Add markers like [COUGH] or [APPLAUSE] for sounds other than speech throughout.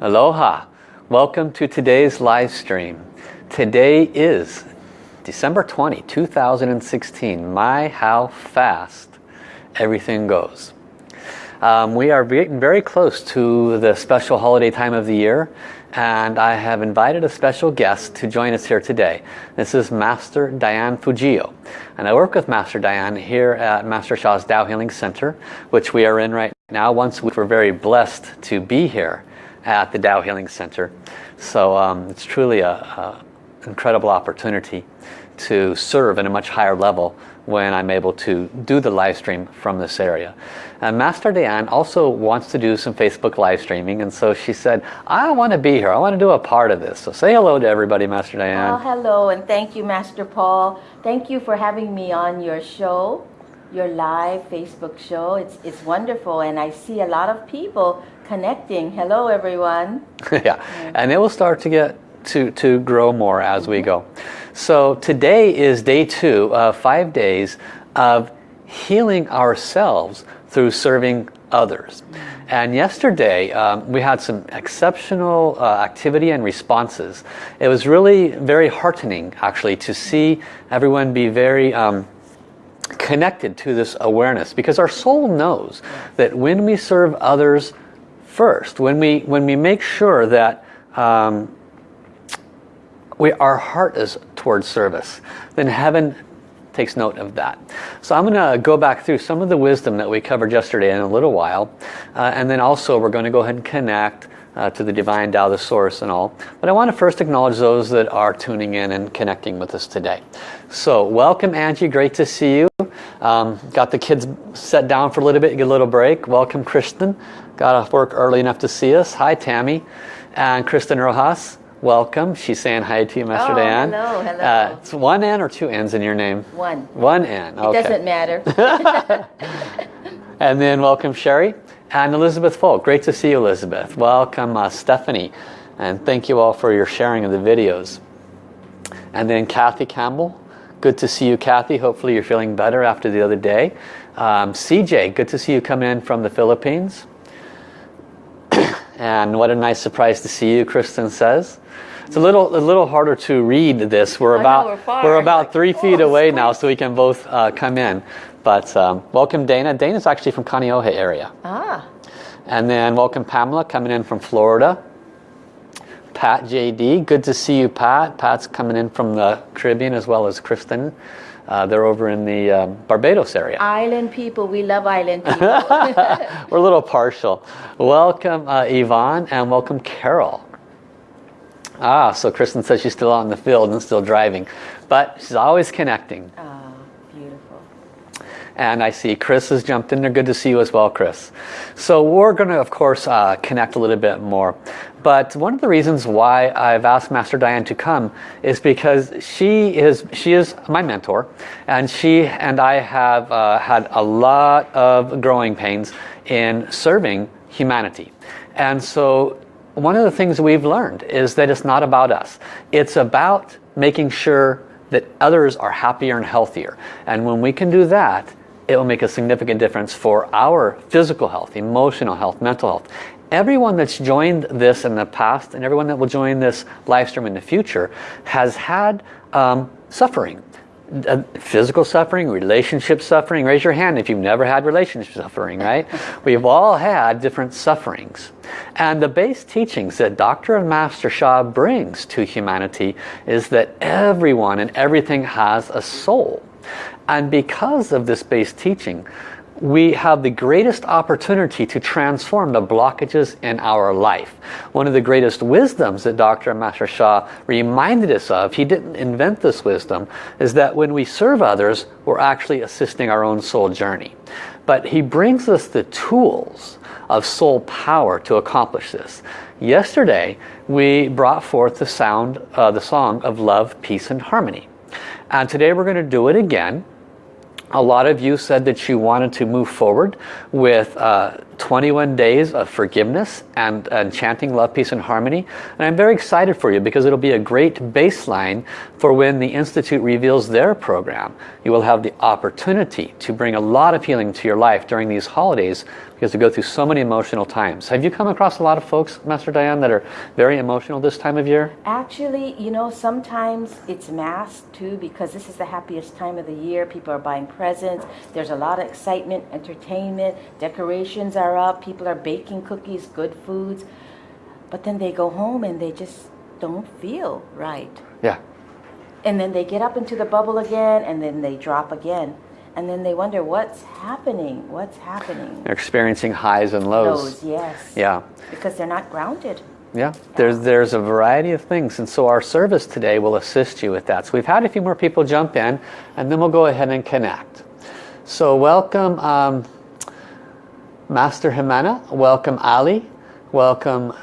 Aloha. Welcome to today's live stream. Today is December 20, 2016. My, how fast everything goes. Um, we are getting very close to the special holiday time of the year and I have invited a special guest to join us here today. This is Master Diane Fujio. And I work with Master Diane here at Master Sha's Tao Healing Center, which we are in right now. Once we were very blessed to be here at the Tao Healing Center. So um, it's truly an incredible opportunity to serve in a much higher level when I'm able to do the live stream from this area. And Master Diane also wants to do some Facebook live streaming and so she said, I want to be here. I want to do a part of this. So say hello to everybody, Master Diane. Oh, hello and thank you, Master Paul. Thank you for having me on your show, your live Facebook show. It's, it's wonderful and I see a lot of people connecting. Hello, everyone. [LAUGHS] yeah, and it will start to get to, to grow more as we go. So today is day two of five days of healing ourselves through serving others. And yesterday um, we had some exceptional uh, activity and responses. It was really very heartening actually to see everyone be very um, connected to this awareness because our soul knows that when we serve others first, when we, when we make sure that um, we, our heart is towards service, then heaven takes note of that. So I'm going to go back through some of the wisdom that we covered yesterday in a little while. Uh, and then also we're going to go ahead and connect uh, to the Divine Tao, the Source and all. But I want to first acknowledge those that are tuning in and connecting with us today. So welcome Angie, great to see you. Um, got the kids set down for a little bit, get a little break. Welcome Kristen, got off work early enough to see us. Hi Tammy and Kristen Rojas welcome. She's saying hi to you, Master oh, Dan. hello, hello. Uh, it's one N or two N's in your name? One. One N, okay. It doesn't matter. [LAUGHS] [LAUGHS] and then welcome Sherry and Elizabeth Folk. Great to see you, Elizabeth. Welcome uh, Stephanie. And thank you all for your sharing of the videos. And then Kathy Campbell. Good to see you, Kathy. Hopefully you're feeling better after the other day. Um, CJ, good to see you coming in from the Philippines. [COUGHS] and what a nice surprise to see you, Kristen says. It's a little a little harder to read this. We're about we're, we're, about three [LAUGHS] oh, feet away now, so we can both uh, come in. But um, welcome Dana. Dana's actually from Kaneohe area. Ah. And then welcome Pamela coming in from Florida. Pat JD, good to see you Pat. Pat's coming in from the Caribbean as well as Kristen. Uh, they're over in the um, Barbados area. Island people, we love island people. [LAUGHS] [LAUGHS] We're a little partial. Welcome uh, Yvonne and welcome Carol. Ah, so Kristen says she's still out in the field and still driving. But she's always connecting. Ah, beautiful. And I see Chris has jumped in there. Good to see you as well, Chris. So we're going to, of course, uh, connect a little bit more. But one of the reasons why I've asked Master Diane to come is because she is she is my mentor, and she and I have uh, had a lot of growing pains in serving humanity. And so one of the things we've learned is that it's not about us. It's about making sure that others are happier and healthier. And when we can do that, it will make a significant difference for our physical health, emotional health, mental health. Everyone that's joined this in the past and everyone that will join this live stream in the future has had um, suffering uh, physical suffering, relationship suffering. Raise your hand if you've never had relationship suffering, right? [LAUGHS] We've all had different sufferings. And the base teachings that Dr. and Master Sha brings to humanity is that everyone and everything has a soul. And because of this base teaching, we have the greatest opportunity to transform the blockages in our life. One of the greatest wisdoms that Dr. Master Sha reminded us of, he didn't invent this wisdom, is that when we serve others, we're actually assisting our own soul journey. But he brings us the tools of soul power to accomplish this. Yesterday, we brought forth the sound, uh, the song of love, peace, and harmony. And today we're going to do it again a lot of you said that you wanted to move forward with uh, 21 days of forgiveness and, and, chanting love, peace and harmony. And I'm very excited for you because it'll be a great baseline for when the Institute reveals their program. You will have the opportunity to bring a lot of healing to your life during these holidays because you go through so many emotional times. Have you come across a lot of folks, Master Diane, that are very emotional this time of year? Actually, you know, sometimes it's masked too because this is the happiest time of the year. People are buying presents. There's a lot of excitement, entertainment, decorations are up, people are baking cookies, good foods. But then they go home and they just don't feel right. Yeah. And then they get up into the bubble again and then they drop again. And then they wonder what's happening? What's happening? They're experiencing highs and lows. Lows yes. Yeah. Because they're not grounded. Yeah. There's there's a variety of things. And so our service today will assist you with that. So we've had a few more people jump in and then we'll go ahead and connect. So welcome um, Master Jimena welcome Ali welcome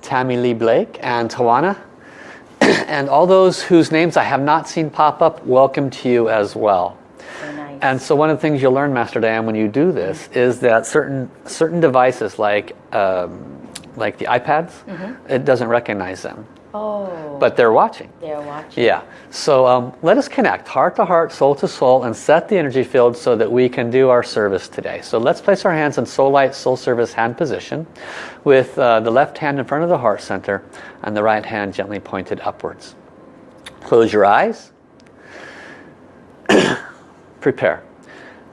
Tammy Lee Blake and Tawana [CLEARS THROAT] and all those whose names I have not seen pop up welcome to you as well and so one of the things you'll learn, Master Diane, when you do this is that certain certain devices like um, like the iPads, mm -hmm. it doesn't recognize them. Oh. But they're watching. They're watching. Yeah. So um, let us connect heart to heart, soul to soul, and set the energy field so that we can do our service today. So let's place our hands in soul light, soul service hand position with uh, the left hand in front of the heart center and the right hand gently pointed upwards. Close your eyes [CLEARS THROAT] prepare.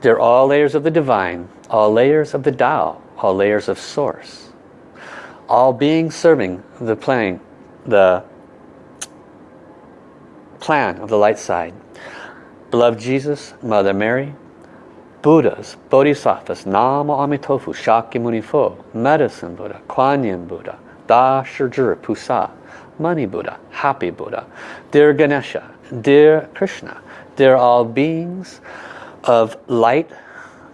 They're all layers of the divine, all layers of the Tao, all layers of source. All beings serving the plan, the plan of the light side. Beloved Jesus, Mother Mary, Buddhas, Bodhisattvas, Nama Amitofu, Shakyamuni Fo, Medicine Buddha, Kuan Yin Buddha, Da Pusa, Money Buddha, Happy Buddha, Dear Ganesha, Dear Krishna, they're all beings of light,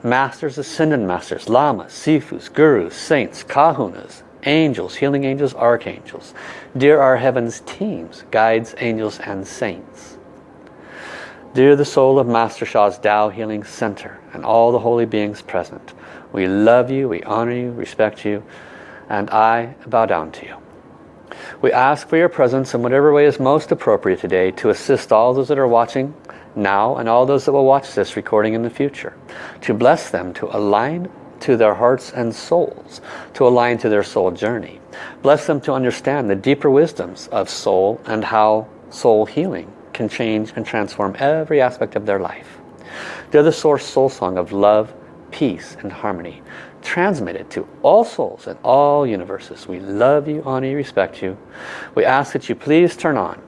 masters, ascended masters, lamas, sifus, gurus, saints, kahunas, angels, healing angels, archangels. Dear our heaven's teams, guides, angels, and saints. Dear the soul of Master Sha's Tao Healing Center and all the holy beings present, we love you, we honor you, respect you, and I bow down to you. We ask for your presence in whatever way is most appropriate today to assist all those that are watching now and all those that will watch this recording in the future. To bless them, to align to their hearts and souls, to align to their soul journey. Bless them to understand the deeper wisdoms of soul and how soul healing can change and transform every aspect of their life. They're the source soul song of love, peace and harmony transmitted to all souls in all universes. We love you, honor you, respect you. We ask that you please turn on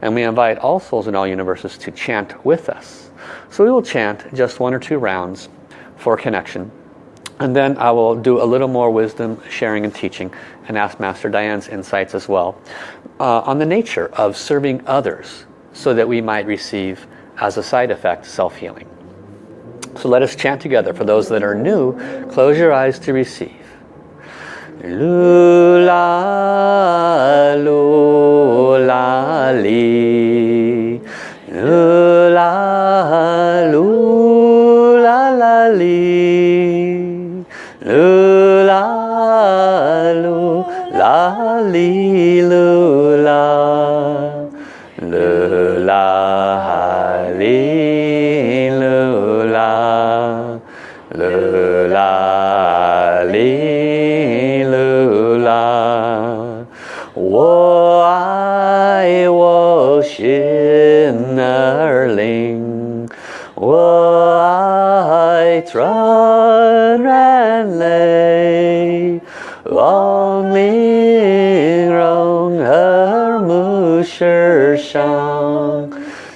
and we invite all souls in all universes to chant with us. So we will chant just one or two rounds for connection. And then I will do a little more wisdom sharing and teaching and ask Master Diane's insights as well uh, on the nature of serving others so that we might receive as a side effect self-healing. So let us chant together. For those that are new, close your eyes to receive. Lula, lula, li. Lula, 上，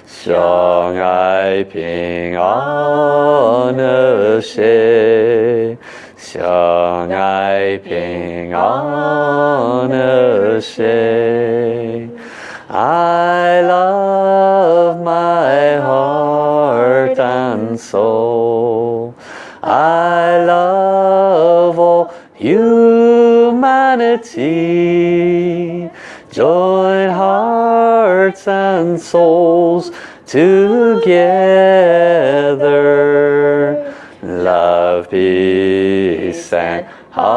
相爱平安和谐。相爱平安和谐。I love my heart and soul. I love all humanity. Join hearts and souls together love, peace, and harmony.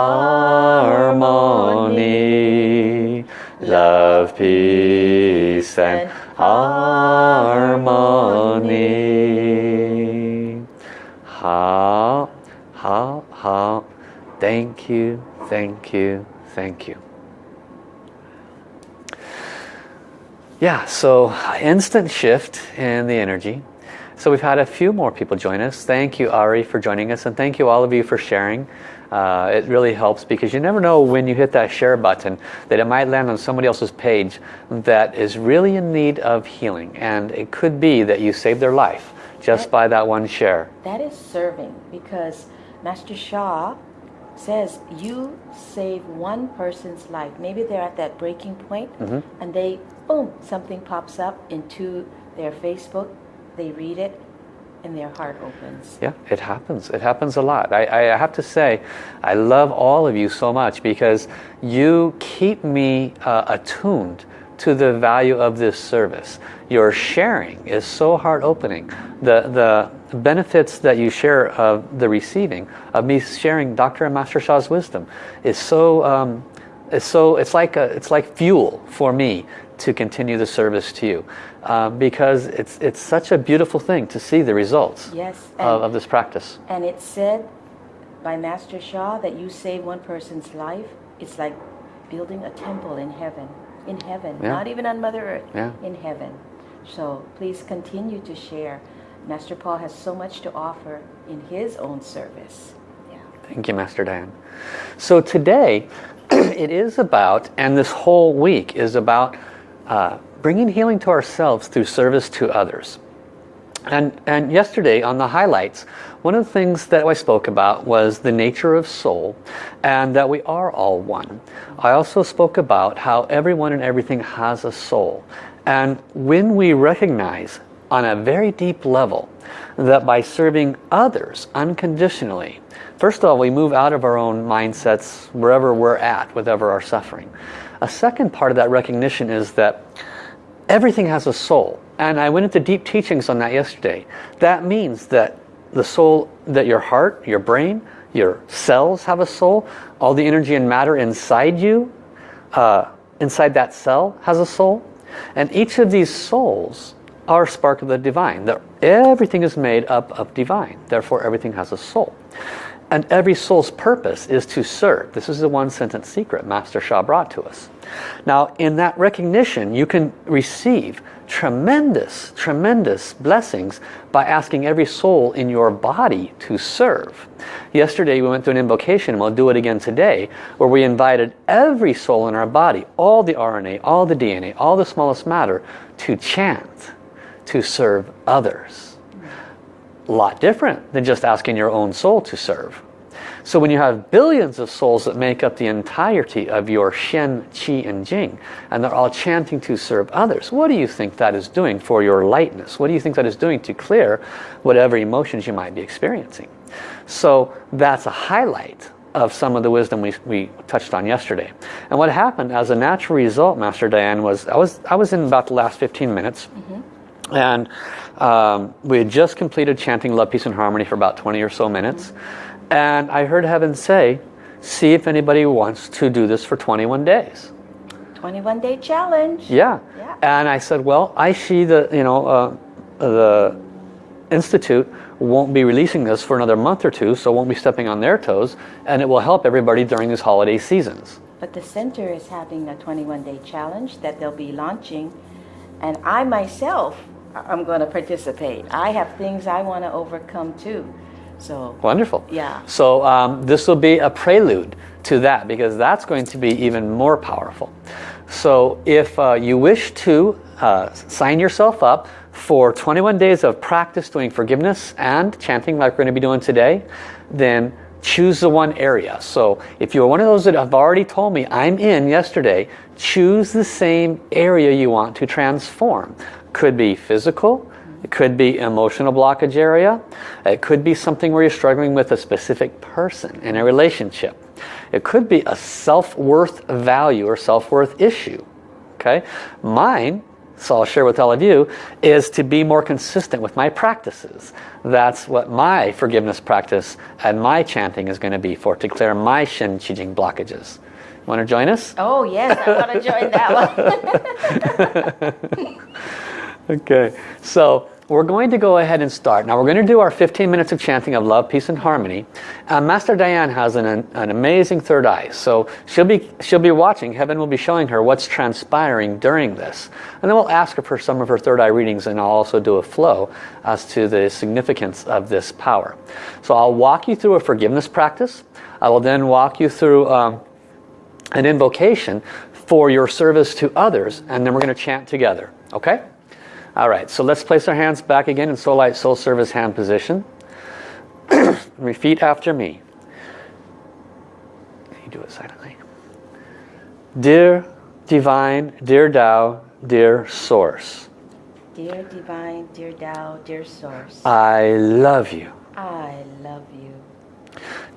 Love, peace and harmony. Ha, ha, ha. Thank you, thank you, thank you. Yeah, so instant shift in the energy. So we've had a few more people join us. Thank you, Ari, for joining us. And thank you all of you for sharing. Uh, it really helps because you never know when you hit that share button that it might land on somebody else's page that is really in need of healing. And it could be that you saved their life just That- by that one share. That is serving because Master Sha says you save one person's life. Maybe they're at that breaking point Mhm. and they, boom, something pops up into their Facebook. They read it and their heart opens. Yeah, it happens. It happens a lot. I, I have to say, I love all of you so much because you keep me uh, attuned to the value of this service. Your sharing is so heart-opening. The, the benefits that you share of the receiving, of me sharing Dr. and Master Sha's wisdom is so, um, it's so, it's like, a, it's like fuel for me to continue the service to you. Uh, because it's, it's such a beautiful thing to see the results Yes, of, of this practice. and it's said by Master Sha that you save one person's life. It's like building a temple in heaven. In heaven, Yeah. not even on Mother Earth. Yeah. In heaven. So please continue to share. Master Paul has so much to offer in his own service. Yeah. Thank you, Master Dan. So today, [CLEARS THROAT] it is about, and this whole week is about uh, bringing healing to ourselves through service to others. And, and yesterday on the highlights, one of the things that I spoke about was the nature of soul and that we are all one. I also spoke about how everyone and everything has a soul. And when we recognize on a very deep level that by serving others unconditionally, first of all, we move out of our own mindsets wherever we're at, whatever our suffering. A second part of that recognition is that everything has a soul. And I went into deep teachings on that yesterday. That means that the soul that your heart your brain your cells have a soul. All the energy and matter inside you uh, inside that cell has a soul. And each of these souls are spark of the divine. That everything is made up of divine. Therefore everything has a soul and every soul's purpose is to serve. This is the one sentence secret Master Sha brought to us. Now in that recognition you can receive tremendous, tremendous blessings by asking every soul in your body to serve. Yesterday we went through an invocation and we'll do it again today where we invited every soul in our body, all the RNA, all the DNA, all the smallest matter to chant, to serve others a lot different than just asking your own soul to serve. So when you have billions of souls that make up the entirety of your Shen, Qi, and Jing, and they're all chanting to serve others, what do you think that is doing for your lightness? What do you think that is doing to clear whatever emotions you might be experiencing? So that's a highlight of some of the wisdom we, we touched on yesterday. And what happened as a natural result, Master Diane, was I was, I was in about the last 15 minutes. Mm-hmm. And um, we had just completed chanting Love, Peace and Harmony for about 20 or so minutes. And I heard heaven say, see if anybody wants to do this for 21 days. 21 day challenge. Yeah. Yeah. And I said, well, I see the, you know, uh, the Institute won't be releasing this for another month or two, so won't be stepping on their toes, and it will help everybody during these holiday seasons. But the center is having a 21 day challenge that they'll be launching. And I myself am going to participate. I have things I want to overcome too. So, Wonderful. Yeah. So um, this will be a prelude to that because that's going to be even more powerful. So if uh, you wish to uh, sign yourself up for 21 days of practice doing forgiveness and chanting like we're going to be doing today, then choose the one area. So if you're one of those that have already told me I'm in yesterday, choose the same area you want to transform. Could be physical, it could be emotional blockage area. It could be something where you're struggling with a specific person in a relationship. It could be a self-worth value or self-worth issue. Okay, Mine so I'll share with all of you, is to be more consistent with my practices. That's what my forgiveness practice and my chanting is going to be for, to clear my Shen Qi Jing blockages. Want to join us? Oh, yes, I want to join that one. [LAUGHS] [LAUGHS] okay, so we're going to go ahead and start. Now we're going to do our 15 minutes of chanting of love, peace, and harmony. Uh, Master Diane has an, an amazing third eye. So she'll be, she'll be watching. Heaven will be showing her what's transpiring during this. And then we'll ask her for some of her third eye readings and I'll also do a flow as to the significance of this power. So I'll walk you through a forgiveness practice. I will then walk you through um, an invocation for your service to others and then we're going to chant together. Okay? All right, so let's place our hands back again in Soul Light Soul Service hand position. [CLEARS THROAT] Repeat after me. You do it silently. Dear Divine, dear Tao, dear Source. Dear Divine, dear Tao, dear Source. I love you. I love you.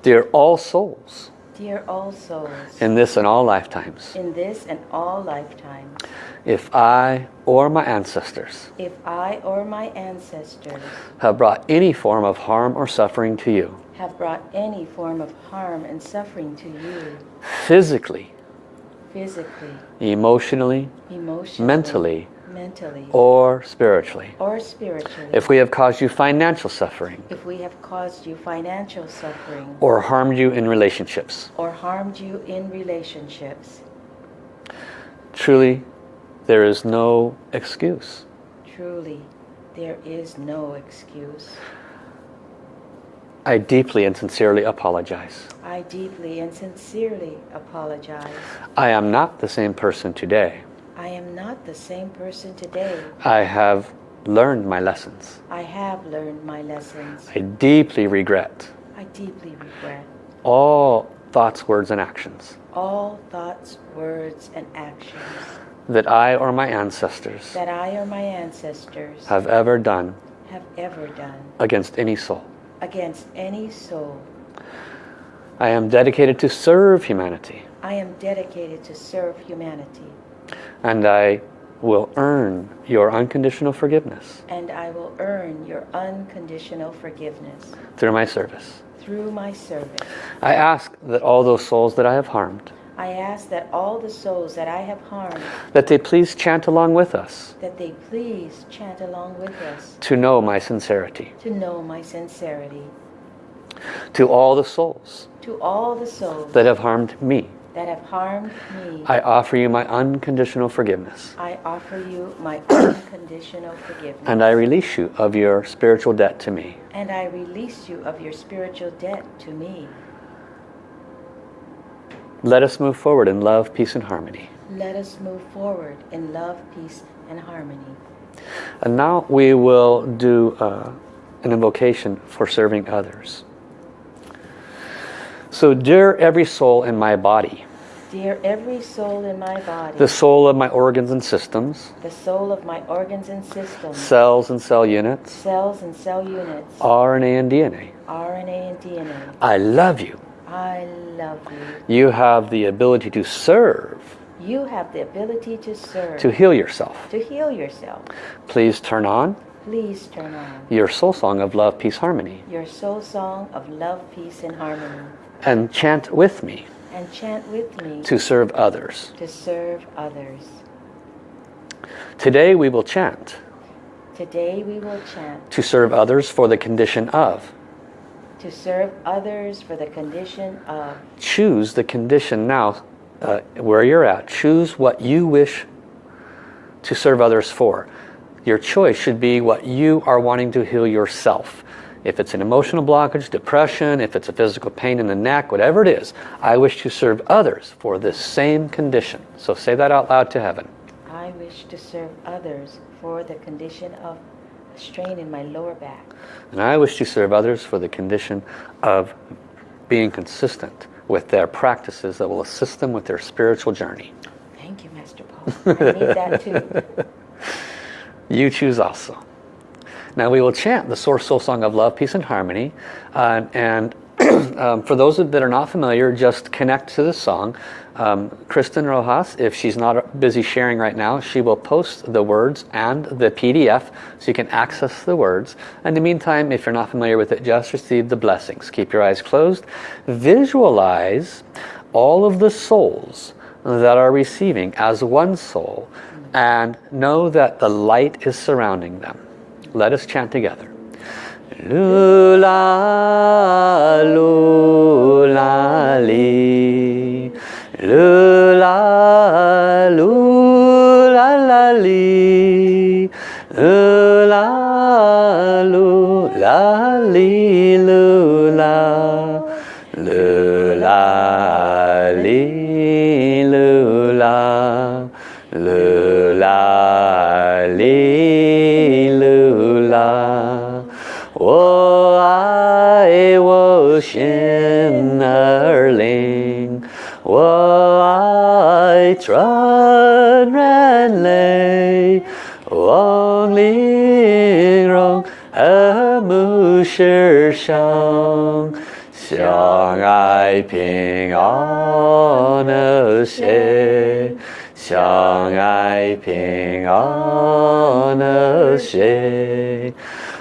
Dear all souls. Dear all souls. In this and all lifetimes. In this and all lifetimes. If I or my ancestors. If I or my ancestors. Have brought any form of harm or suffering to you. Have brought any form of harm and suffering to you. Physically. Physically. Emotionally. Emotionally. Mentally mentally or spiritually. Or spiritually. If we have caused you financial suffering. If we have caused you financial suffering. Or harmed you in relationships. Or harmed you in relationships. Truly, there is no excuse. Truly, there is no excuse. I deeply and sincerely apologize. I deeply and sincerely apologize. I am not the same person today. I am not the same person today. I have learned my lessons. I have learned my lessons. I deeply regret. I deeply regret. All thoughts, words, and actions. All thoughts, words, and actions. That I or my ancestors. That I or my ancestors. Have ever done. Have ever done. Against any soul. Against any soul. I am dedicated to serve humanity. I am dedicated to serve humanity. And I will earn your unconditional forgiveness. And I will earn your unconditional forgiveness. Through my service. Through my service. I ask that all those souls that I have harmed. I ask that all the souls that I have harmed. That they please chant along with us. That they please chant along with us. To know my sincerity. To know my sincerity. To all the souls. To all the souls. That have harmed me that have harmed me. I offer you my unconditional forgiveness. I offer you my [CLEARS THROAT] unconditional forgiveness. And I release you of your spiritual debt to me. And I release you of your spiritual debt to me. Let us move forward in love, peace, and harmony. Let us move forward in love, peace, and harmony. And now we will do uh, an invocation for serving others. So dear every soul in my body. Dear every soul in my body. The soul of my organs and systems. The soul of my organs and systems. Cells and cell units. Cells and cell units. RNA and DNA. RNA and DNA. I love you. I love you. You have the ability to serve. You have the ability to serve. To heal yourself. To heal yourself. Please turn on. Please turn on. Your soul song of love, peace, harmony. Your soul song of love, peace, and harmony. And chant with me. And chant with me. To serve others. To serve others. Today we will chant. Today we will chant. To serve others for the condition of. To serve others for the condition of. Choose the condition now uh, where you're at. Choose what you wish to serve others for. Your choice should be what you are wanting to heal yourself. If it's an emotional blockage, depression, if it's a physical pain in the neck, whatever it is, I wish to serve others for this same condition. So say that out loud to heaven. I wish to serve others for the condition of strain in my lower back. And I wish to serve others for the condition of being consistent with their practices that will assist them with their spiritual journey. Thank you, Master Paul. I need that too. [LAUGHS] you choose also. Now we will chant the Source Soul Song of Love, Peace and Harmony. Uh, and [CLEARS THROAT] um, for those that are not familiar, just connect to the song Um, Kristen Rojas, if she's not busy sharing right now, she will post the words and the PDF so you can access the words. And in the meantime, if you're not familiar with it, just receive the blessings. Keep your eyes closed. Visualize all of the souls that are receiving as one soul and know that the light is surrounding them. Let us chant together. Lula, lula, li. Lula,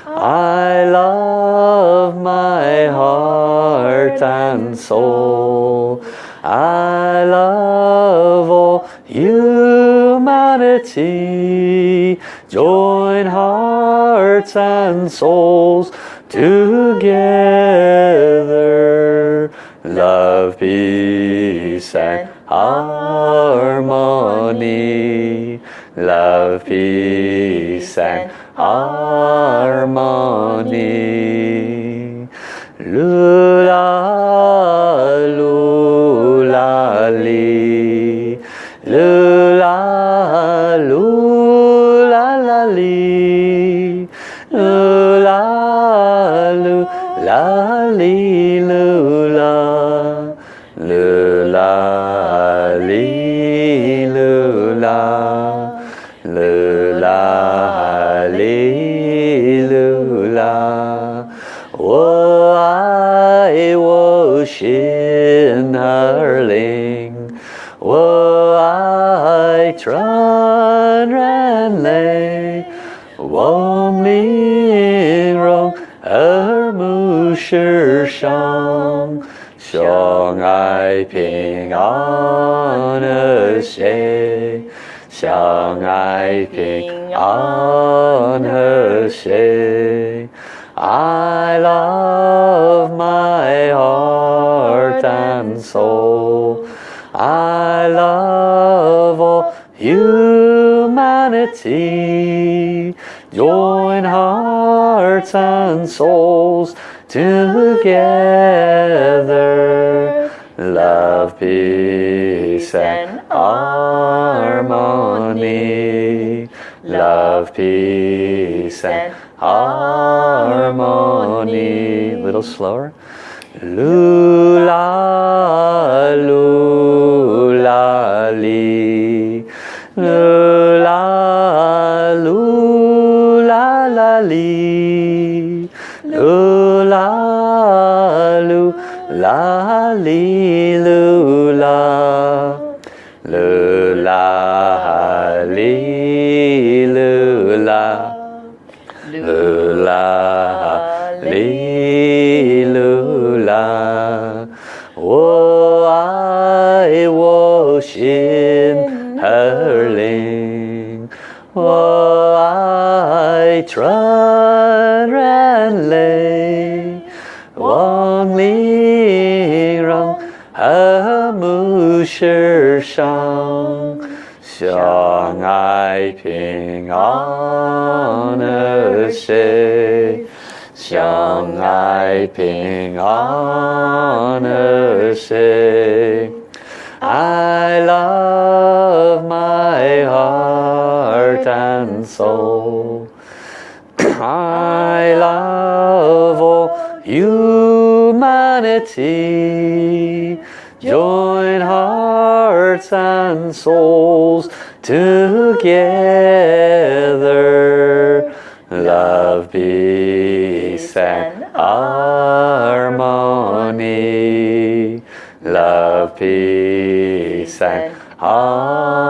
I love my heart and soul. I love all humanity. Join hearts and souls together. Love, peace and harmony. Love, peace and harmony. 望玲珑和睦世上，相爱平安和谐。相爱平安和谐。I love my heart and soul. I love all humanity. Join hearts and souls together. Love, peace and harmony. Love, peace and harmony. A Little slower. Lula, hallelujah. Lula, hallelujah. Lula, hallelujah. Oh, I worship her name. Oh, I trust. 世上，相爱平安和谐。相爱平安和谐。I love my heart and soul. [CLEARS THROAT] I love all humanity. Hearts and souls together. Love, peace and harmony. Love, peace and harmony.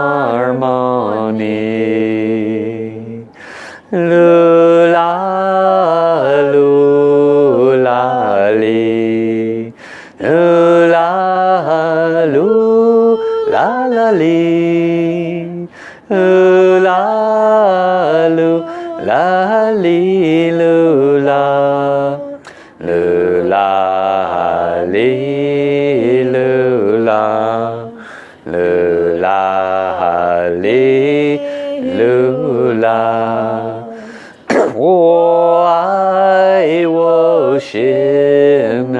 Lula, Schimmerling.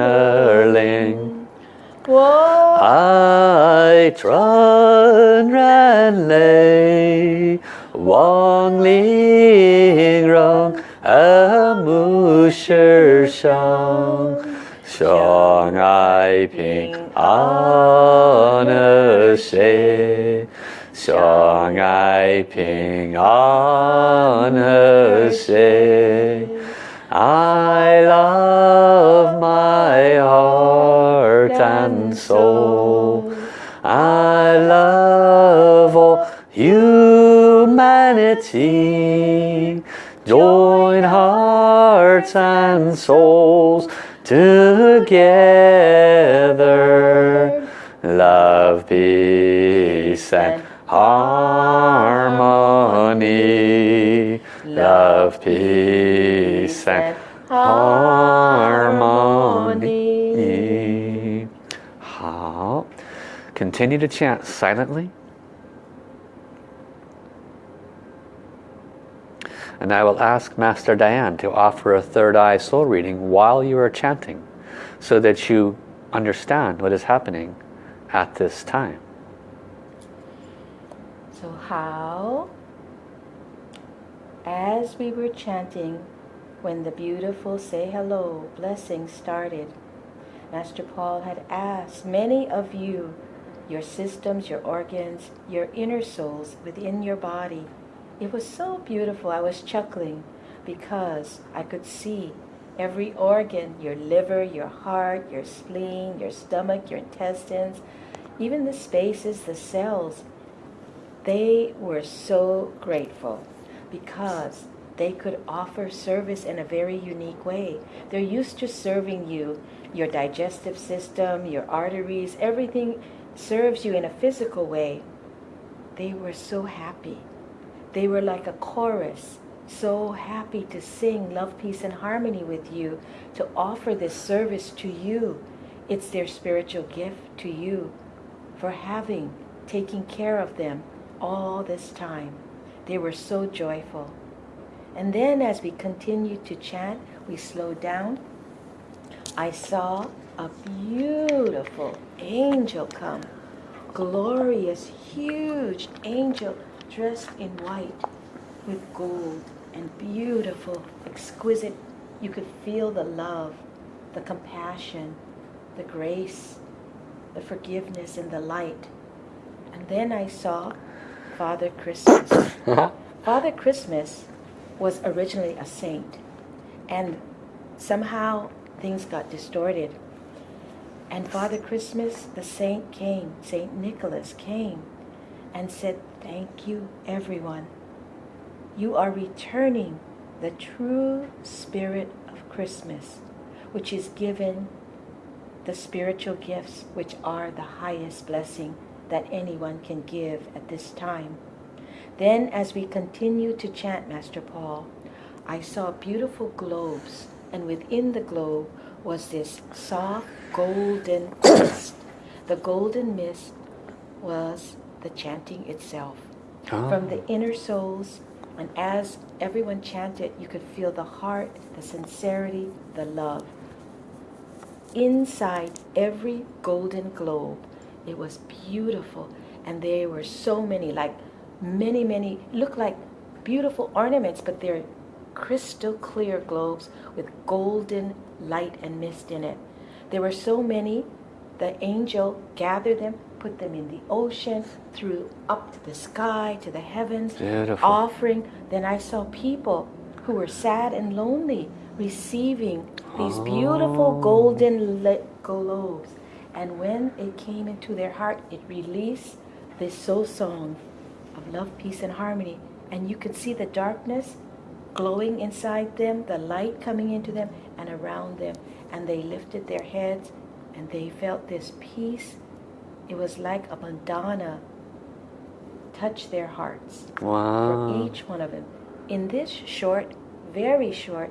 Whoa. I trun ran lay, Wong ling rong, a mu shi shang, Xiang ai ping an a she, Xiang ai ping an a she. I love my heart and soul. I love all humanity. Join hearts and souls together. Love, peace and harmony. Love, peace and harmony. 好 Continue to chant silently. And I will ask Master Diane to offer a third eye soul reading while you are chanting so that you understand what is happening at this time. So how, as we were chanting, when the beautiful say hello blessing started, Master Paul had asked many of you, your systems, your organs, your inner souls within your body. It was so beautiful. I was chuckling because I could see every organ, your liver, your heart, your spleen, your stomach, your intestines, even the spaces, the cells, they were so grateful because they could offer service in a very unique way. They're used to serving you, your digestive system, your arteries, everything serves you in a physical way. They were so happy. They were like a chorus, so happy to sing love, peace, and harmony with you, to offer this service to you. It's their spiritual gift to you for having, taking care of them all this time. They were so joyful. And then as we continued to chant, we slowed down. I saw a beautiful angel come. Glorious, huge angel dressed in white with gold and beautiful, exquisite. You could feel the love, the compassion, the grace, the forgiveness and the light. And then I saw Father Christmas. Uh-huh. Father Christmas was originally a saint. And somehow things got distorted. And Father Christmas, the saint came, Saint Nicholas came and said, thank you everyone. You are returning the true spirit of Christmas, which is given the spiritual gifts, which are the highest blessing that anyone can give at this time. Then as we continued to chant Master Paul, I saw beautiful globes, and within the globe was this soft golden mist. The golden mist was the chanting itself. Oh. From the inner souls, and as everyone chanted, you could feel the heart, the sincerity, the love. Inside every golden globe, it was beautiful, and there were so many, like many, many, look like beautiful ornaments, but they're crystal clear globes with golden light and mist in it. There were so many, the angel gathered them, put them in the ocean, threw up to the sky, to the heavens, Beautiful. offering. Then I saw people who were sad and lonely receiving these beautiful Oh. golden lit globes. And when it came into their heart, it released this soul song of love, peace, and harmony. And you could see the darkness glowing inside them, the light coming into them and around them. And they lifted their heads and they felt this peace. It was like a Madonna touch their hearts Wow. for each one of them in this short, very short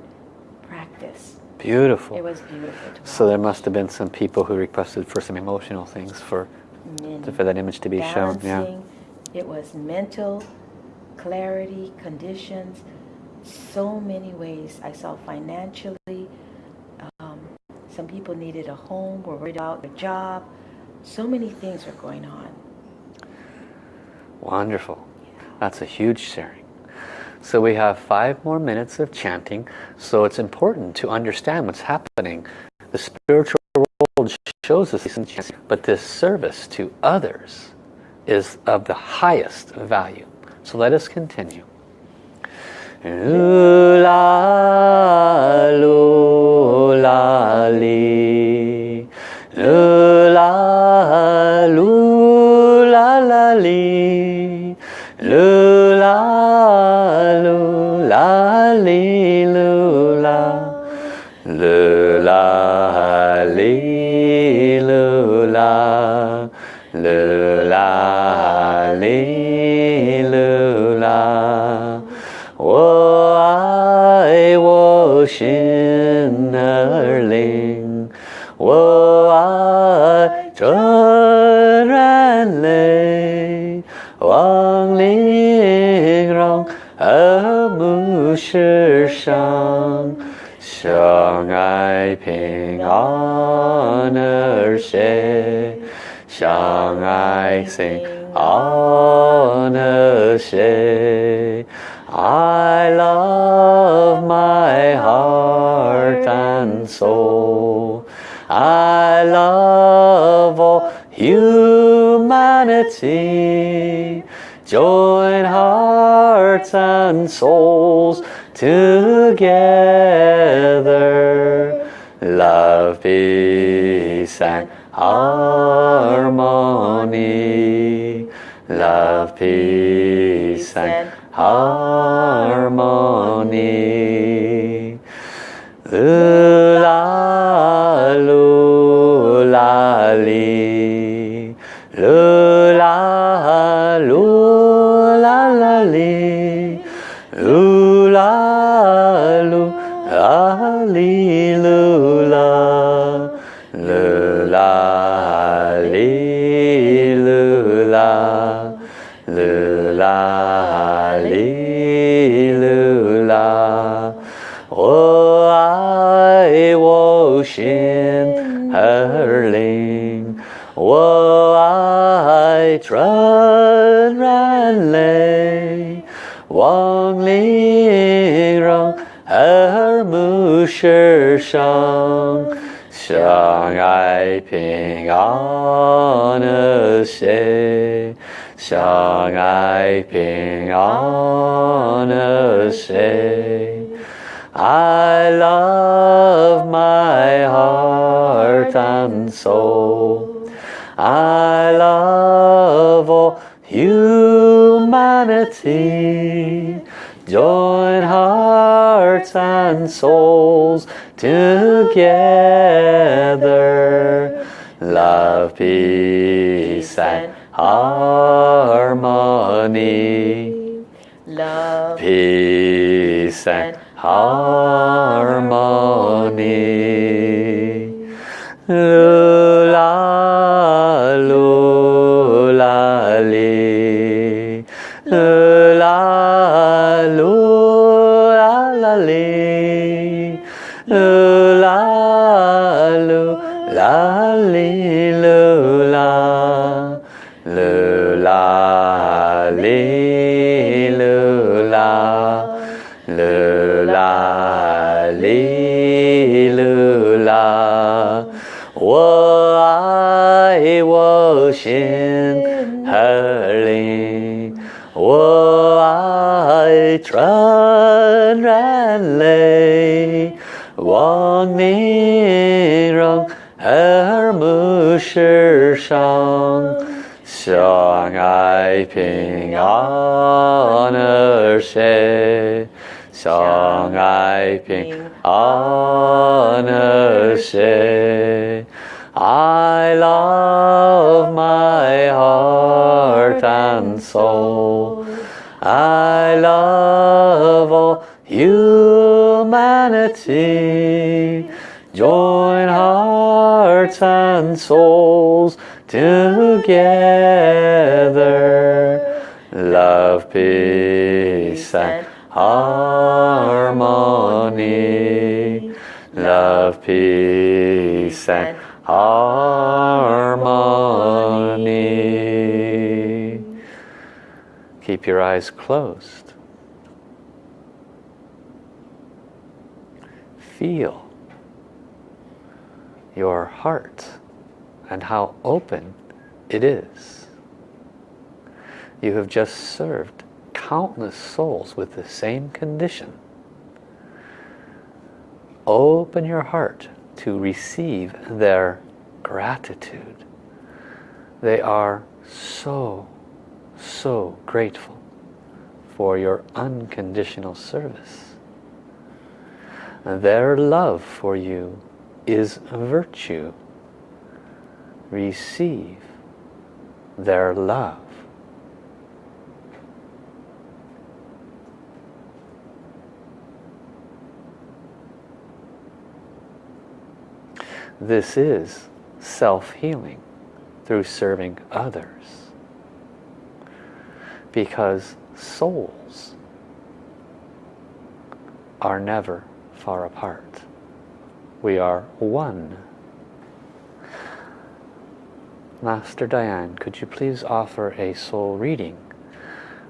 practice. Beautiful. It was beautiful to So there must have been some people who requested for some emotional things for watch. for that image to be shown. Yeah. It was mental clarity, conditions, so many ways. I saw financially. Um, some people needed a home, were worried about their job. So many things were going on. Wonderful. That's a huge sharing. So we have five more minutes of chanting. So it's important to understand what's happening. The spiritual world shows us chants, but this service to others is of the highest value. So let us continue. Lula, lula, li. Lula, lula, la, li. Lula, 心儿灵，我爱纯然泪，望玲珑和睦世上，相爱平安而谐，相爱心安而谐。I love my heart and soul. I love all humanity. Join hearts and souls together. Love, peace and harmony. Love, peace and harmony. Lula, 世上，相爱平安和谐。相爱平安和谐。I love my heart and soul. I love all humanity. Join hearts and souls together. Love, peace and harmony. Love, Peace and harmony. Run, rã lay, Wong ni rong her mu shi shang Xiang ai ping an er she Xiang ai ping an er I love my heart and soul. Love all humanity. Join hearts and souls together. Love, peace, and harmony. Love, peace, and harmony. Keep your eyes closed. Feel your heart and how open it is. You have just served countless souls with the same condition. Open your heart to receive their gratitude. They are so, so grateful for your unconditional service. Their love for you is virtue. Receive their love. This is self-healing through serving others. Because souls are never far apart. We are one. Master Diane, could you please offer a soul reading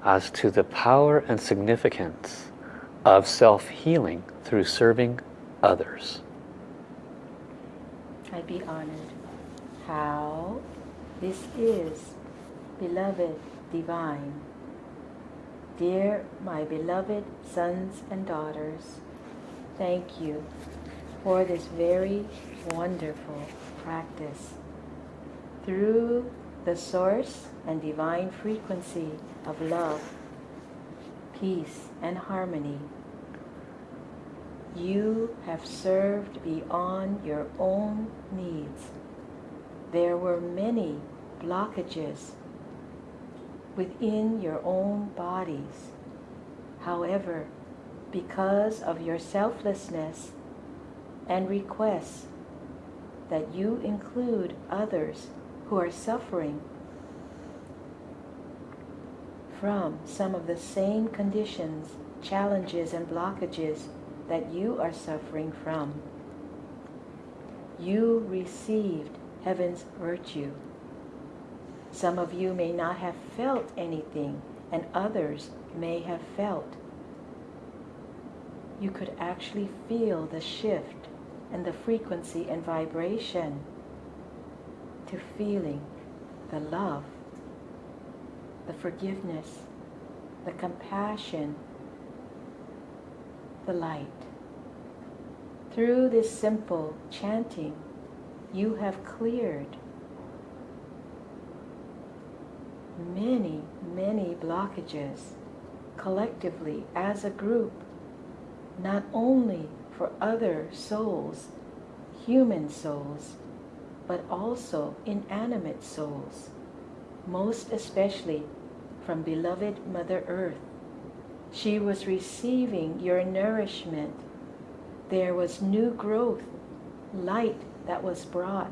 as to the power and significance of self-healing through serving others? I'd be honored. How this is, beloved divine. Dear my beloved sons and daughters, thank you for this very wonderful practice. Through the source and divine frequency of love, peace and harmony, you have served beyond your own needs. There were many blockages within your own bodies. However, because of your selflessness and requests that you include others who are suffering from some of the same conditions, challenges, and blockages that you are suffering from. You received heaven's virtue. Some of you may not have felt anything, and others may have felt. You could actually feel the shift and the frequency and vibration to feeling the love, the forgiveness, the compassion, the light. Through this simple chanting, you have cleared many, many blockages collectively as a group, not only for other souls, human souls, but also inanimate souls, most especially from beloved Mother Earth. She was receiving your nourishment. There was new growth, light that was brought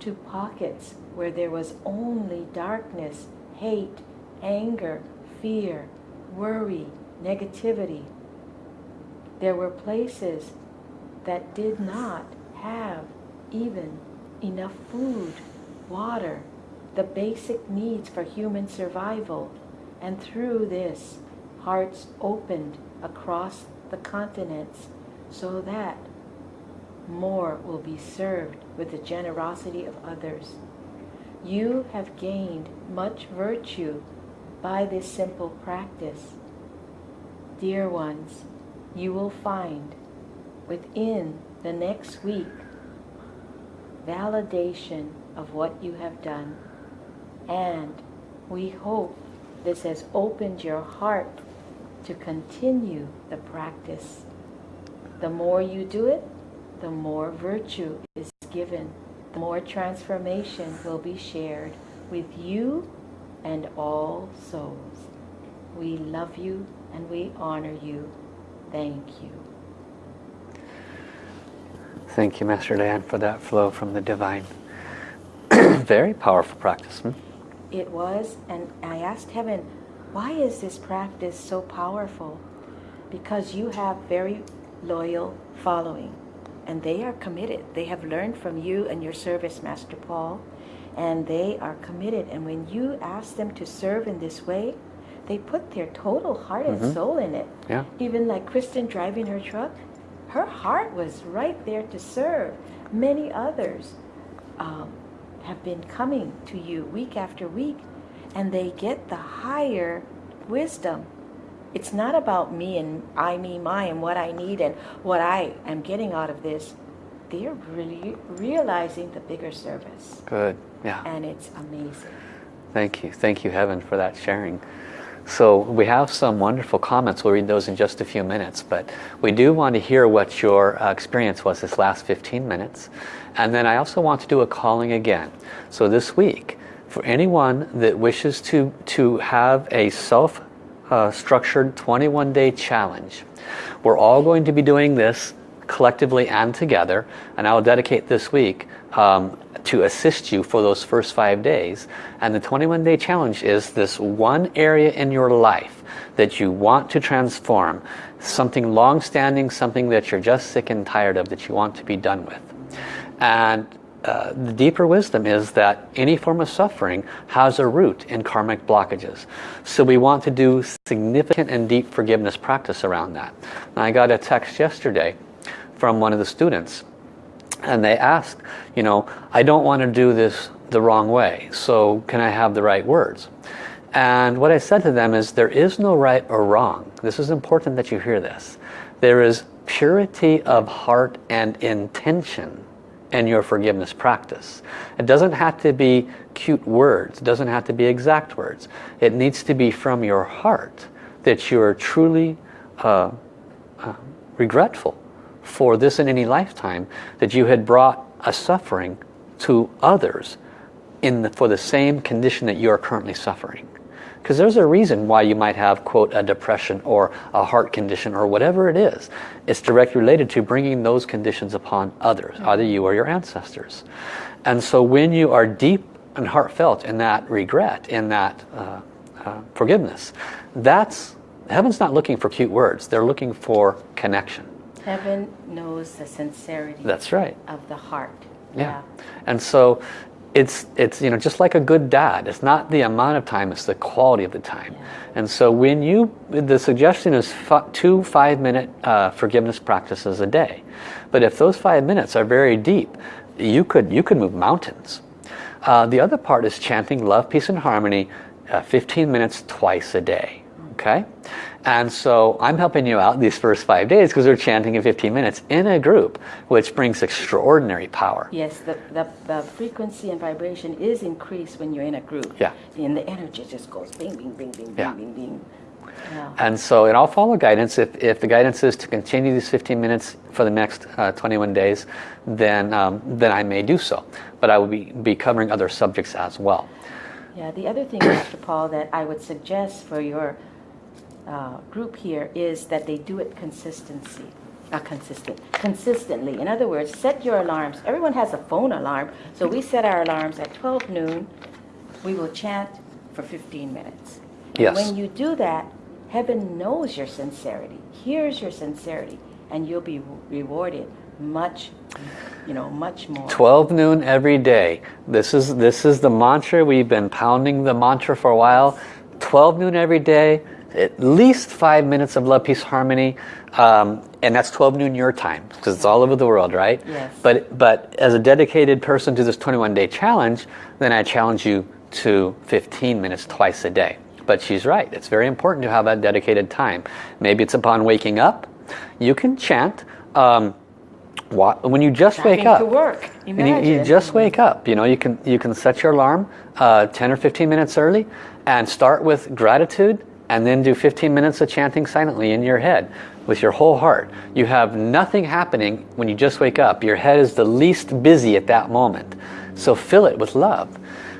to pockets where there was only darkness, hate, anger, fear, worry, negativity. There were places that did not have even enough food, water, the basic needs for human survival. And through this, hearts opened across the continents so that more will be served with the generosity of others. You have gained much virtue by this simple practice. Dear ones, you will find within the next week validation of what you have done. And we hope this has opened your heart to continue the practice. The more you do it, the more virtue is given, the more transformation will be shared with you and all souls. We love you and we honor you. Thank you. Thank you, Master Dan, for that flow from the divine. [CLEARS THROAT] Very powerful practice. Hmm? It was, and I asked Heaven, why is this practice so powerful? Because you have very loyal following, and they are committed. They have learned from you and your service, Master Paul, and they are committed. And when you ask them to serve in this way, they put their total heart and Mhm. soul in it. Yeah. Even like Kristen driving her truck, her heart was right there to serve. Many others um, have been coming to you week after week, and they get the higher wisdom. It's not about me and I, me, my, and what I need and what I am getting out of this. They're really realizing the bigger service, Good. Yeah. and it's amazing. Thank you. Thank you, Heaven, for that sharing. So we have some wonderful comments. We'll read those in just a few minutes. But we do want to hear what your uh, experience was this last 15 minutes. And then I also want to do a calling again. So this week, for anyone that wishes to, to have a self-structured 21-day challenge, we're all going to be doing this collectively and together. And I will dedicate this week um, to assist you for those first five days. And the 21 day challenge is this one area in your life that you want to transform. Something long-standing, something that you're just sick and tired of that you want to be done with. And uh, the deeper wisdom is that any form of suffering has a root in karmic blockages. So we want to do significant and deep forgiveness practice around that. And I got a text yesterday from one of the students and they asked, you know, I don't want to do this the wrong way, so can I have the right words? And what I said to them is there is no right or wrong. This is important that you hear this. There is purity of heart and intention in your forgiveness practice. It doesn't have to be cute words. It doesn't have to be exact words. It needs to be from your heart that you are truly uh, uh, regretful for this in any lifetime that you had brought a suffering to others in the, for the same condition that you are currently suffering. Because there's a reason why you might have, quote, a depression or a heart condition or whatever it is. It's directly related to bringing those conditions upon others, either you or your ancestors. And so when you are deep and heartfelt in that regret, in that uh, uh, forgiveness, that's, heaven's not looking for cute words. They're looking for connection. Heaven knows the sincerity That's right. of the heart. Yeah. And so it's, it's you know, just like a good dad. It's not the amount of time, it's the quality of the time. Yeah. And so when you, the suggestion is two five-minute uh, forgiveness practices a day. But if those five minutes are very deep, you could, you could move mountains. Uh, the other part is chanting love, peace, and harmony uh, 15 minutes twice a day. Okay? And so I'm helping you out these first five days because we're chanting in 15 minutes in a group, which brings extraordinary power. Yes, the, the, the frequency and vibration is increased when you're in a group. Yeah. And the energy just goes bing, bing, bing, bing, Yeah. bing, bing, bing. Yeah. And so, and I'll follow guidance. If, if the guidance is to continue these 15 minutes for the next uh, 21 days, then, um, then I may do so. But I will be, be covering other subjects as well. Yeah, the other thing, Dr. Paul, that I would suggest for your uh, group here is that they do it consistency. Uh, consistent, consistently. In other words, set your alarms. Everyone has a phone alarm, so we set our alarms at 12 noon. We will chant for 15 minutes. Yes. When you do that, heaven knows your sincerity, hears your sincerity, and you'll be rewarded much, you know, much more. 12 noon every day. This is, this is the mantra. We've been pounding the mantra for a while. 12 noon every day, at least five minutes of love, peace, harmony. Um, and that's 12 noon your time because it's all over the world, right? Yes. But, but as a dedicated person to this 21 day challenge, then I challenge you to 15 minutes twice a day. But she's right. It's very important to have that dedicated time. Maybe it's upon waking up. You can chant. Um, when you just Driving wake up to work. you, you just wake up you know you can you can set your alarm uh, 10 or 15 minutes early and start with gratitude and then do 15 minutes of chanting silently in your head with your whole heart. You have nothing happening when you just wake up. Your head is the least busy at that moment. So fill it with love.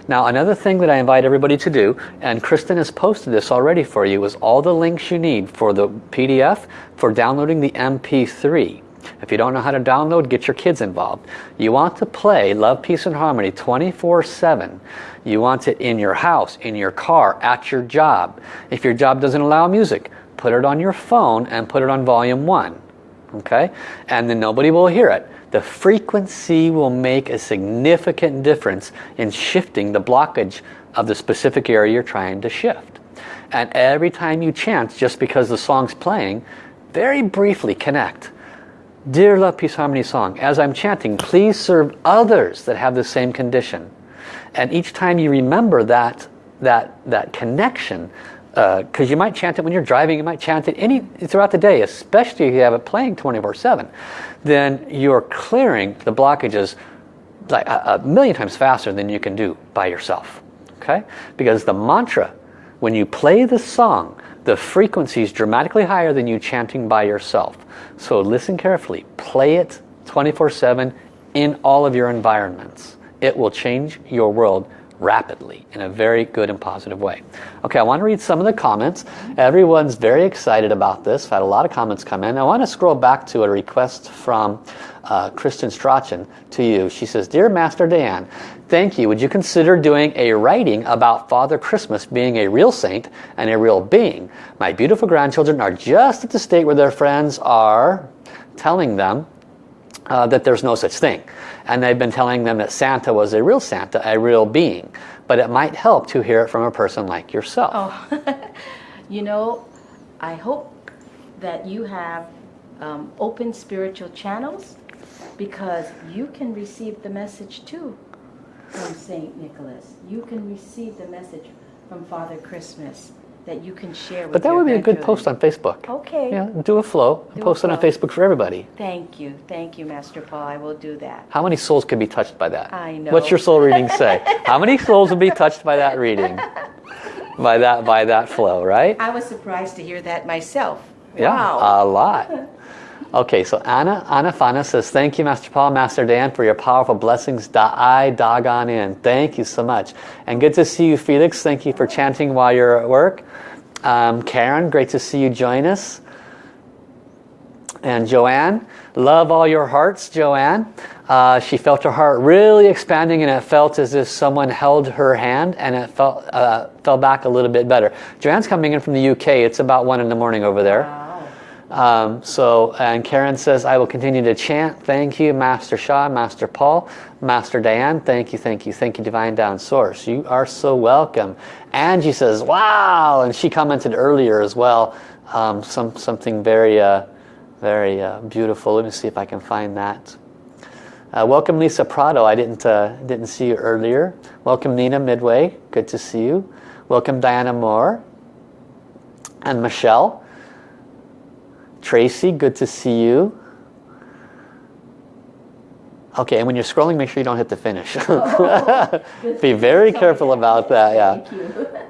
Now another thing that I invite everybody to do, and Kristen has posted this already for you, is all the links you need for the PDF for downloading the MP3. If you don't know how to download, get your kids involved. You want to play Love, Peace and Harmony 24-7. You want it in your house, in your car, at your job. If your job doesn't allow music, put it on your phone and put it on volume 1. Okay? And then nobody will hear it the frequency will make a significant difference in shifting the blockage of the specific area you're trying to shift. And every time you chant, just because the song's playing, very briefly connect. Dear Love, Peace, Harmony song, as I'm chanting, please serve others that have the same condition. And each time you remember that, that, that connection, because uh, you might chant it when you're driving, you might chant it any throughout the day, especially if you have it playing 24-7, then you're clearing the blockages like a, a million times faster than you can do by yourself. Okay? Because the mantra, when you play the song, the frequency is dramatically higher than you chanting by yourself. So listen carefully. Play it 24-7 in all of your environments. It will change your world rapidly in a very good and positive way. Okay, I want to read some of the comments. Everyone's very excited about this. I've had a lot of comments come in. I want to scroll back to a request from uh, Kristen Strachan to you. She says, Dear Master Dan, thank you. Would you consider doing a writing about Father Christmas being a real saint and a real being? My beautiful grandchildren are just at the state where their friends are telling them uh, that there's no such thing. And they've been telling them that Santa was a real Santa, a real being. But it might help to hear it from a person like yourself. Oh, [LAUGHS] you know, I hope that you have um, open spiritual channels because you can receive the message too from St. Nicholas. You can receive the message from Father Christmas that you can share with But that would be a good post on Facebook. Okay. Yeah, do a flow and Do post it on. Facebook for everybody. Thank you. Thank you, Master Paul. I will do that. How many souls could be touched by that? I know. What's your soul reading say? How many [LAUGHS] souls would be touched by that reading? By that by that flow, right? I was surprised to hear that myself. Yeah, Wow. a lot. Okay, so Anna, Anna Fana says, thank you, Master Paul, Master Dan, for your powerful blessings. Da I doggone in. Thank you so much. And good to see you, Felix. Thank you for chanting while you're at work. Um, Karen, great to see you join us. And Joanne, love all your hearts, Joanne. Uh, she felt her heart really expanding and it felt as if someone held her hand and it felt, uh, fell back a little bit better. Joanne's coming in from the UK. It's about 1 in the morning over there. Um, so, and Karen says, I will continue to chant. Thank you, Master Sha, Master Paul, Master Diane. Thank you, thank you, thank you, Divine Tao Source. You are so welcome. Angie says, wow. And she commented earlier as well, um, some, something very, uh, very uh, beautiful. Let me see if I can find that. Uh, welcome Lisa Prado. I didn't, uh, didn't see you earlier. Welcome Nina Midway. Good to see you. Welcome Diana Moore. And Michelle. Tracy, good to see you. Okay, and when you're scrolling, make sure you don't hit the finish. [LAUGHS] [LAUGHS] Be very careful about that, yeah.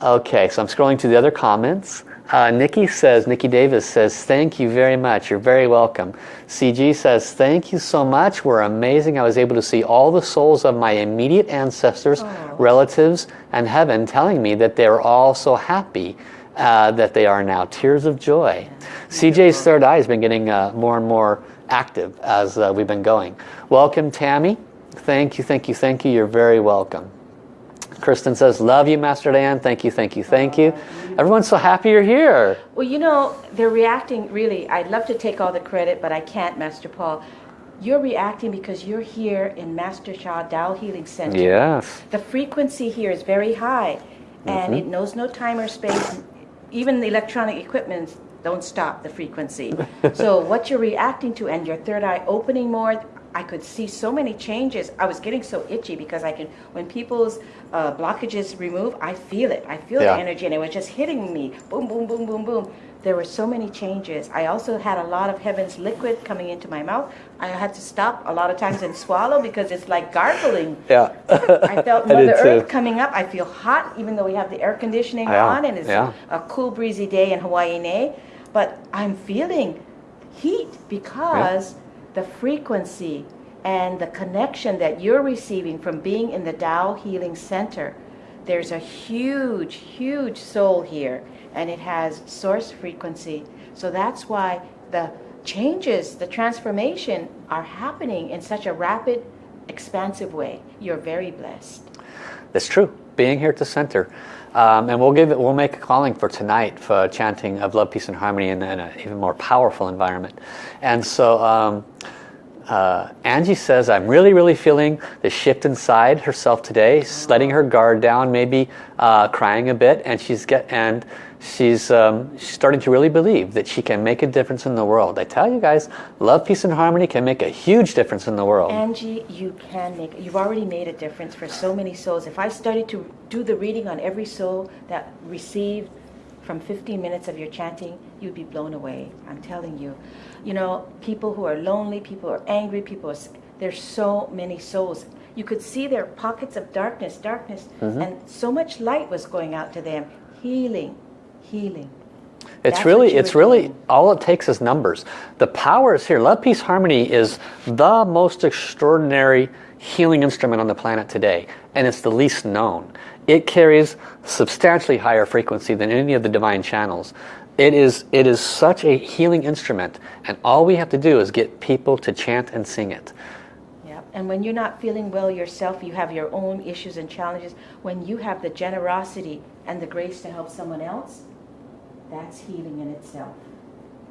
[LAUGHS] Okay, so I'm scrolling to the other comments. Uh, Nikki says, Nikki Davis says, thank you very much. You're very welcome. CG says, thank you so much. We're amazing. I was able to see all the souls of my immediate ancestors, relatives, and heaven telling me that they're all so happy uh, that they are now. Tears of joy. CJ's third eye has been getting uh, more and more active as uh, we've been going. Welcome, Tammy. Thank you, thank you, thank you. You're very welcome. Kristen says, love you, Master Dan. Thank you, thank you, thank you. Everyone's so happy you're here. Well, you know, they're reacting really. I'd love to take all the credit, but I can't, Master Paul. You're reacting because you're here in Master Sha Tao Healing Center. Yes. The frequency here is very high, and it knows no time or space. Even the electronic equipment don't stop the frequency. so [LAUGHS] what you're reacting to, and your third eye opening more, I could see so many changes. I was getting so itchy because I can, when people's uh, blockages remove, I feel it. I feel Yeah. the energy and it was just hitting me. Boom, boom, boom, boom, boom. There were so many changes. I also had a lot of heaven's liquid coming into my mouth. I had to stop a lot of times and swallow because it's like gargling. [LAUGHS] Yeah. I felt [LAUGHS] I Mother Earth too. coming up. I feel hot, even though we have the air conditioning Yeah, on and it's yeah. a cool, breezy day in Hawaii. But I'm feeling heat because the frequency and the connection that you're receiving from being in the Tao Healing Center. There's a huge, huge soul here, and it has source frequency. So that's why the changes, the transformation are happening in such a rapid, expansive way. You're very blessed. That's true. Being here at the center. Um, and we'll give it, we'll make a calling for tonight for chanting of love, peace, and harmony in, in an even more powerful environment. And so um, uh, Angie says, I'm really, really feeling the shift inside herself today, letting her guard down, maybe uh, crying a bit, and she's get and she's um, she's starting to really believe that she can make a difference in the world. I tell you guys, love, peace, and harmony can make a huge difference in the world. Angie, you can make, you've already made a difference for so many souls. If I started to do the reading on every soul that received from 15 minutes of your chanting, you'd be blown away. I'm telling you. You know, people who are lonely, people who are angry, people are, there's so many souls. You could see their pockets of darkness, darkness, mm-hmm. and so much light was going out to them. Healing, healing. It's That's really, it's really, doing. all it takes is numbers. The power is here. Love, Peace, Harmony is the most extraordinary healing instrument on the planet today. And it's the least known. It carries substantially higher frequency than any of the divine channels. It is, it is such a healing instrument. And all we have to do is get people to chant and sing it. Yeah, and when you're not feeling well yourself, you have your own issues and challenges. When you have the generosity and the grace to help someone else, that's healing in itself.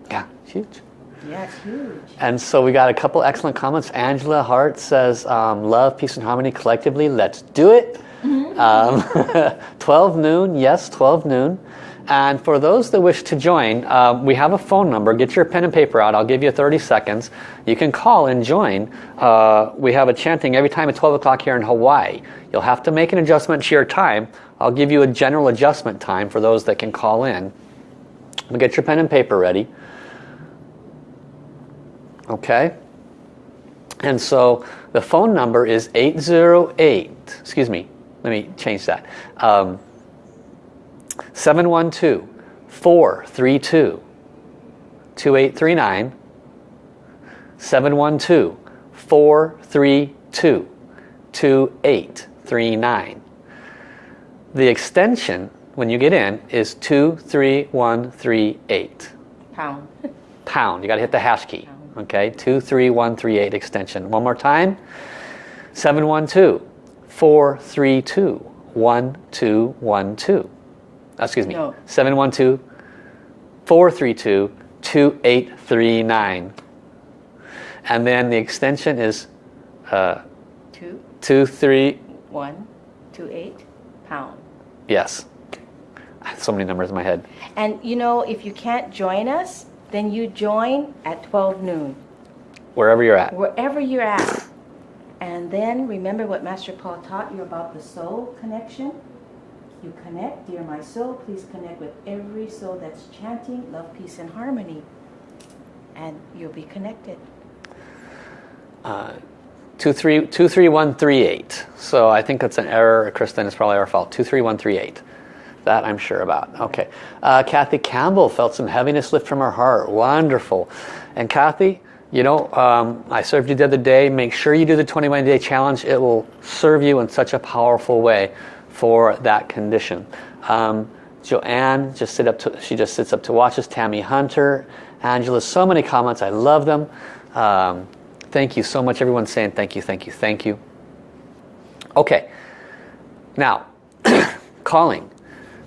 Yeah, huge. Yeah, it's huge. And so we got a couple excellent comments. Angela Hart says, um, love, peace, and harmony collectively. Let's do it. Um, [LAUGHS] 12 noon, yes, 12 noon. And for those that wish to join, uh, we have a phone number. Get your pen and paper out. I'll give you 30 seconds. You can call and join. Uh, we have a chanting every time at 12 o'clock here in Hawaii. You'll have to make an adjustment to your time. I'll give you a general adjustment time for those that can call in. But get your pen and paper ready. Okay? And so the phone number is 808, excuse me, let me change that. Um, 712 432 2839 712 432 2839 The extension when you get in is 23138 Pound. pound. You got to hit the hash key. Okay, 23138 extension. One more time. 712 432 1212. Excuse me. No. 712 432 2839. And then the extension is uh, Two, 23. one, two, eight, pound. Yes. I have so many numbers in my head. And you know, if you can't join us, then you join at 12 noon, Wherever you're at. wherever you're at. And then remember what Master Paul taught you about the soul connection. You connect, dear my soul, please connect with every soul that's chanting love, peace, and harmony. And you'll be connected. Two three two three one three eight. So I think that's an error, Kristen. It's probably our fault. Two three one three eight. That I'm sure about. Okay. Uh, Kathy Campbell felt some heaviness lift from her heart. Wonderful. And Kathy, you know, um, I served you the other day. Make sure you do the 21 day challenge. It will serve you in such a powerful way for that condition. Um, Joanne just sit up to, she just sits up to watch us. Tammy Hunter, Angela, so many comments. I love them. Um, thank you so much. Everyone's saying thank you, thank you, thank you. Okay. Now, [COUGHS] calling.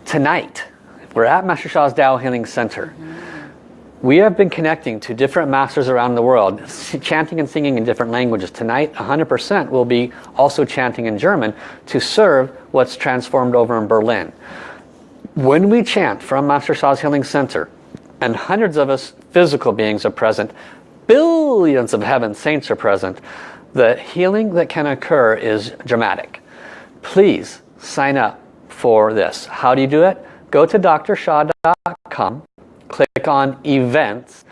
Tonight, we're at Master Sha's Tao Healing Center. We have been connecting to different masters around the world, [LAUGHS] chanting and singing in different languages. Tonight, 100% will be also chanting in German to serve what's transformed over in Berlin. When we chant from Master Sha's Healing Center, and hundreds of us physical beings are present, billions of heaven saints are present, the healing that can occur is dramatic. Please sign up for this. How do you do it? Go to drsha.com, click on events,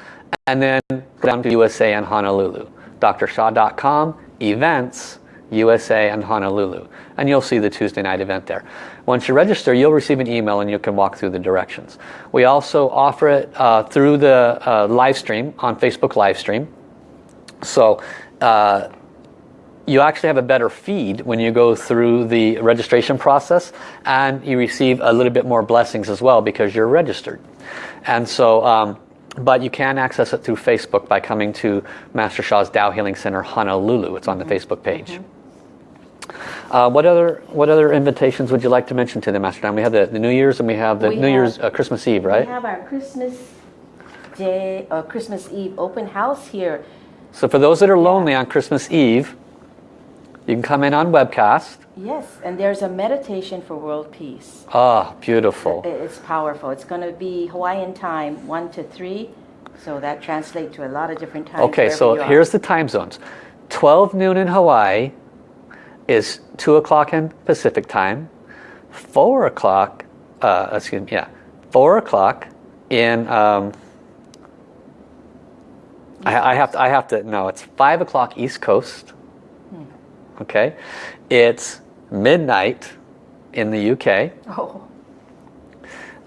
and then go down to USA and Honolulu. drsha.com, events, USA and Honolulu. And you'll see the Tuesday night event there. Once you register, you'll receive an email and you can walk through the directions. We also offer it uh, through the uh, live stream on Facebook live stream. So uh, you actually have a better feed when you go through the registration process and you receive a little bit more blessings as well because you're registered. And so, um, but you can access it through Facebook by coming to Master Sha's Tao Healing Center Honolulu. It's on the mm -hmm. Facebook page. Mm -hmm. Uh, what other what other invitations would you like to mention to them, Master Dan? We have the, the New Year's and we have the we New have, Year's uh, Christmas Eve, right? We have our Christmas Day or uh, Christmas Eve open house here. So for those that are lonely on Christmas Eve, you can come in on webcast. Yes, and there's a meditation for world peace. Ah, beautiful. It's powerful. It's going to be Hawaiian time, 1 to 3. So that translates to a lot of different times. Okay, so here's the time zones. 12 noon in Hawaii, is 2 o'clock in Pacific time, 4 o'clock, uh, excuse me, yeah, 4 o'clock in, um, I, I, have to, I have to, no, it's 5 o'clock East Coast. Okay? It's midnight in the UK. Oh.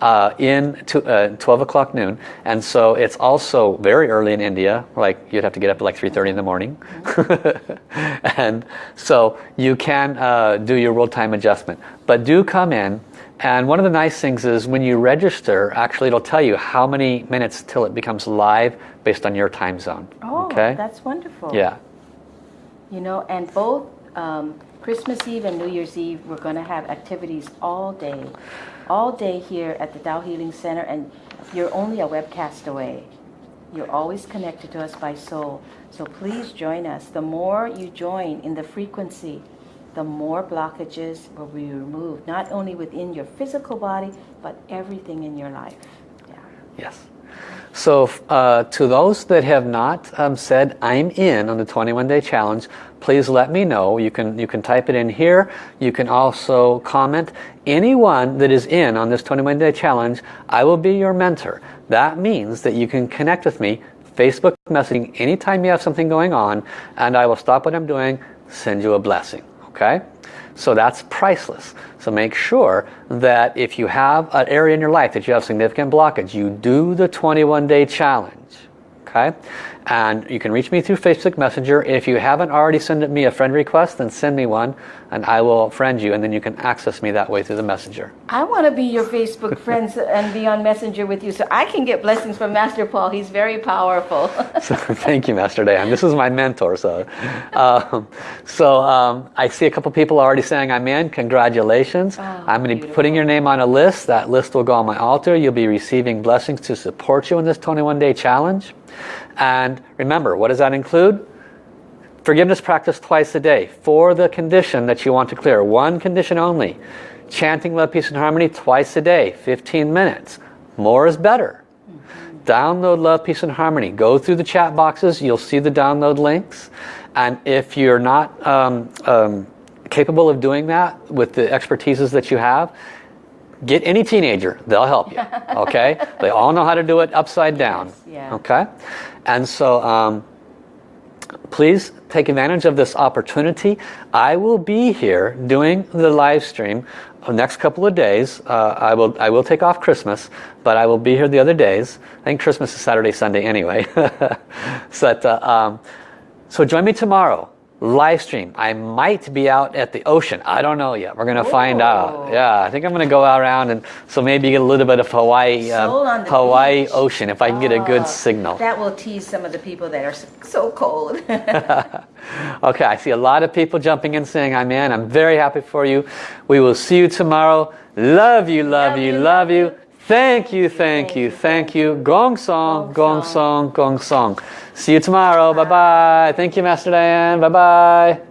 Uh, in to, uh, 12 o'clock noon. And so it's also very early in India like you'd have to get up at like 3:30 in the morning. [LAUGHS] And so you can uh, do your world time adjustment. But do come in and one of the nice things is when you register actually it'll tell you how many minutes till it becomes live based on your time zone oh okay? that's wonderful. Yeah. You know and both um, Christmas Eve and New Year's Eve we're going to have activities all day all day here at the Tao Healing Center and you're only a webcast away. You're always connected to us by soul. So please join us. The more you join in the frequency, the more blockages will be removed, not only within your physical body, but everything in your life. Yeah. Yes. So uh, to those that have not um, said, I'm in on the 21 day challenge, please let me know. You can, you can type it in here. You can also comment. Anyone that is in on this 21 day challenge, I will be your mentor. That means that you can connect with me, Facebook messaging anytime you have something going on, and I will stop what I'm doing, send you a blessing. Okay? So that's priceless. So make sure that if you have an area in your life that you have significant blockage, you do the 21 day challenge. Okay? And you can reach me through Facebook Messenger. If you haven't already sent me a friend request, then send me one and I will friend you and then you can access me that way through the Messenger. I want to be your Facebook [LAUGHS] friends and be on Messenger with you so I can get blessings from Master Paul. He's very powerful. [LAUGHS] so, thank you, Master Dan This is my mentor. So, um, so um, I see a couple people already saying I'm in. Congratulations. Oh, I'm going to be putting your name on a list. That list will go on my altar. You'll be receiving blessings to support you in this 21-day challenge. And remember, what does that include? Forgiveness practice twice a day for the condition that you want to clear. One condition only. Chanting love, peace, and harmony twice a day, 15 minutes. More is better. Download Love, Peace, and Harmony. Go through the chat boxes. You'll see the download links. And if you're not um, um, capable of doing that with the expertises that you have, get any teenager. They'll help you. [LAUGHS] Okay? they all know how to do it upside down. Yes, yeah. Okay? And so um, please take advantage of this opportunity. I will be here doing the live stream the next couple of days. Uh, I will I will take off Christmas, but I will be here the other days. I think Christmas is Saturday, Sunday anyway. [LAUGHS] so, that, uh, um, so join me tomorrow live stream. I might be out at the ocean. I don't know yet. We're going to find out. Yeah, I think I'm going to go around and so maybe get a little bit of Hawaii uh, Hawaii beach. ocean if I can get a good ah, signal. That will tease some of the people that are so cold. [LAUGHS] [LAUGHS] okay, I see a lot of people jumping in saying I'm in. I'm very happy for you. We will see you tomorrow. Love you, love, love you, love, love you. Thank you, thank you, thank you. Gong song, gong song, gong song. See you tomorrow. Bye-bye. Thank you, Master Dayan. Bye-bye.